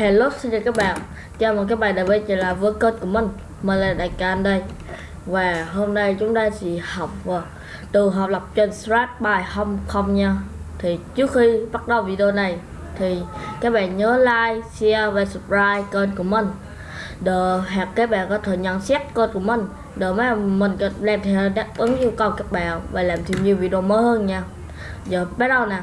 Hello xin chào các bạn. Chào mừng các bạn đã quay trở lại với kênh của mình. Mình là Đại Can đây. Và hôm nay chúng ta sẽ học à, từ học lập trên Strat bài không không nha. Thì trước khi bắt đầu video này Thì các bạn nhớ like, share và subscribe kênh của mình. Để hoặc các bạn có thể nhận xét kênh của mình. Để mà mình làm theo đáp ứng yêu cầu các bạn Và làm thêm nhiều video mới hơn nha. Giờ bắt đầu nào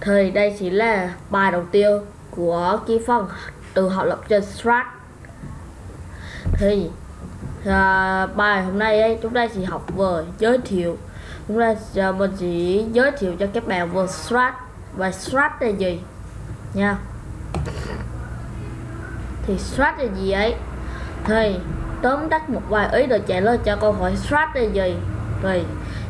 thì đây chỉ là bài đầu tiên của cái phần từ học lập trên Strat. Thì à, bài hôm nay ấy, chúng ta chỉ học về giới thiệu. Chúng ta à, mình chỉ giới thiệu cho các bạn về Strat. Và Strat là gì? Nha. Thì Strat là gì ấy? Thì tóm tắt một vài ý để trả lời cho câu hỏi Strat là gì? Thì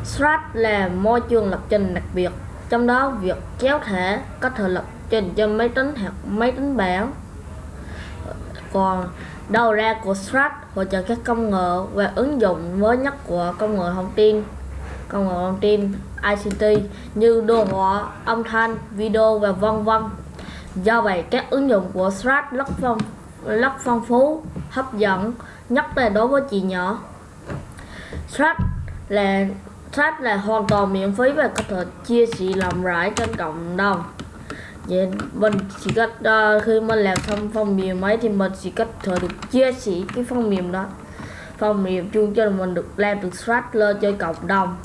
Strat là môi trường lập trình đặc biệt. Trong đó việc kéo thẻ có thể lập trình cho máy tính hoặc máy tính bảng còn đầu ra của Strat hỗ trợ các công nghệ và ứng dụng mới nhất của công nghệ thông tin công nghệ thông tin ICT như đồ họa, âm thanh, video và vân vân. Do vậy các ứng dụng của Strat rất phong rất phong phú, hấp dẫn, nhất là đối với chị nhỏ. Strat là Strat là hoàn toàn miễn phí và có thể chia sẻ rộng rãi trên cộng đồng vậy mình chỉ cách uh, ờ, khi mình làm xong phần mềm ấy thì mình chỉ cách thể được chia sẻ cái phần mềm đó. Phần mềm chung cho mình được làm được stretch lên cho cộng đồng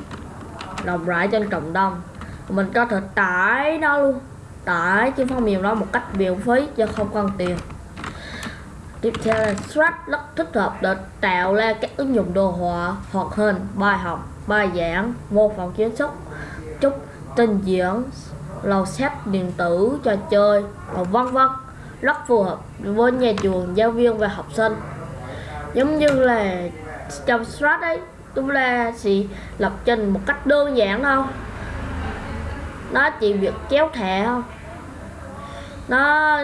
rộng rãi trên cộng đồng. Mình có thể tải nó luôn tải cái phần mềm đó một cách miễn phí cho không cần tiền. Tiếp theo là stretch rất thích hợp để tạo ra các ứng dụng đồ họa hoạt hình bài học bài giảng mô phỏng kiến trúc, chúc trình diễn lò xếp điện tử trò chơi và vân vân, rất phù hợp với nhà trường, giáo viên và học sinh. Giống như là trong strat ấy chúng ta chỉ lập trình một cách đơn giản thôi. Nó chỉ việc kéo thẻ thôi. nó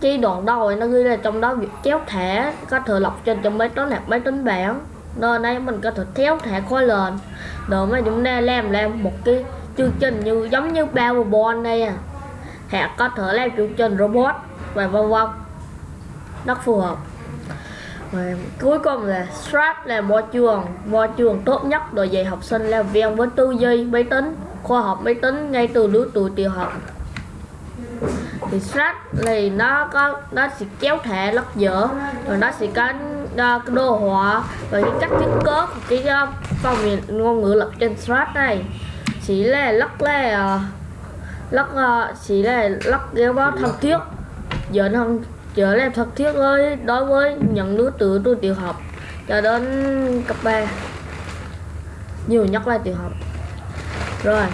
chi đoạn đầu nó ghi là trong đó việc kéo thẻ, có thể lập trên trong máy tính hoặc máy tính bảng. Nên đây mình có thể kéo thẻ khối lên. Rồi mà chúng ta làm làm một cái chương trình như giống như Powerball đây à. Hẹn có thể làm chương trình robot và vân vân. Rất phù hợp. Và cuối cùng là Strat là môi trường môi trường tốt nhất để dạy học sinh làm việc với tư duy máy tính khoa học máy tính ngay từ lứa tuổi tiểu học. Thì Strat thì nó có nó sẽ kéo thẻ rất dở rồi nó sẽ có uh, đồ họa và những cách thiết kế của cái ờ, uh, phần ngôn ngữ lập trên Strat này chỉ là lắc là lắc chỉ là lắc ghé báo thân thiết. Giờ thân trở lại thân thiết với đối với những đứa từ tôi tiểu học cho đến cấp 3 nhiều nhất là tiểu học. Rồi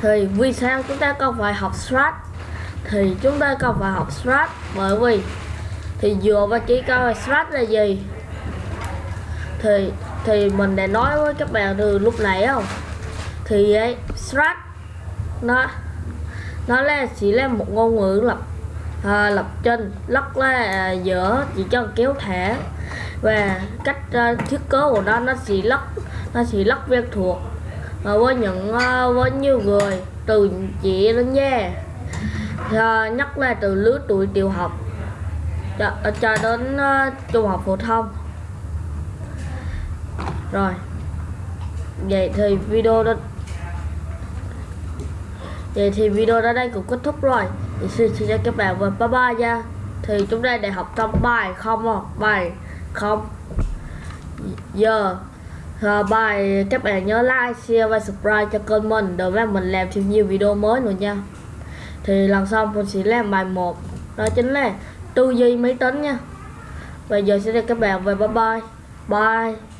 thì vì sao chúng ta cần phải học strat? Thì chúng ta cần phải học strat bởi vì thì dựa vào chỉ câu strat là gì? Thì thì mình đã nói với các bạn từ lúc nãy không thì ấy strat nó nó là chỉ là một ngôn ngữ lập à, lập trình lắc là à, chỉ cho kéo thẻ. Và cách uh, thiết kế của nó nó chỉ lắc nó chỉ lắc quen thuộc và với những uh, với nhiều người từ chị đến nha à, nhất là từ lứa tuổi tiểu học cho, à, cho đến uh, trung học phổ thông. Rồi vậy thì video đó Vậy thì video đến đây cũng kết thúc rồi. Thì xin chào các bạn và bye bye nha. Thì chúng ta để học trong bài không à Bài không. Giờ yeah. Bài các bạn nhớ like, share và subscribe cho kênh mình Để mà mình làm thêm nhiều video mới nữa nha. Thì lần sau mình sẽ làm bài 1 Đó chính là tư duy máy tính nha. Bây giờ xin chào các bạn và bye bye. Bye.